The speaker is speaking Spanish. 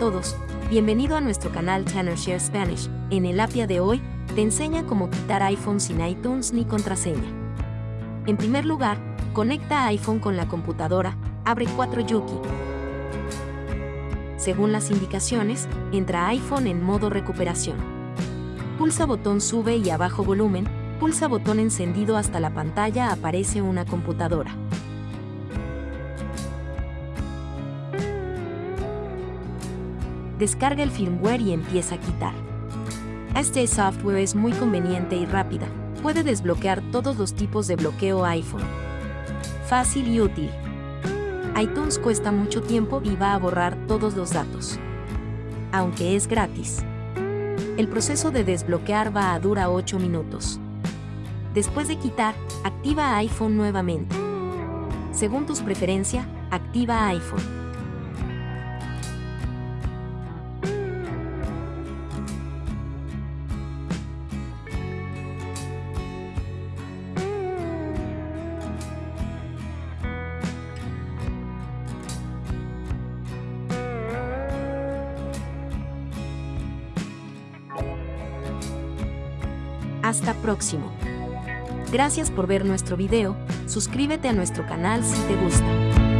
todos, bienvenido a nuestro canal Tanner Share Spanish. En el APIA de hoy, te enseña cómo quitar iPhone sin iTunes ni contraseña. En primer lugar, conecta iPhone con la computadora, abre 4 Yuki. Según las indicaciones, entra iPhone en modo recuperación. Pulsa botón sube y abajo volumen, pulsa botón encendido hasta la pantalla aparece una computadora. Descarga el firmware y empieza a quitar. Este software es muy conveniente y rápida, puede desbloquear todos los tipos de bloqueo iPhone. Fácil y útil. iTunes cuesta mucho tiempo y va a borrar todos los datos. Aunque es gratis. El proceso de desbloquear va a durar 8 minutos. Después de quitar, activa iPhone nuevamente. Según tus preferencias, activa iPhone. Hasta próximo. Gracias por ver nuestro video, suscríbete a nuestro canal si te gusta.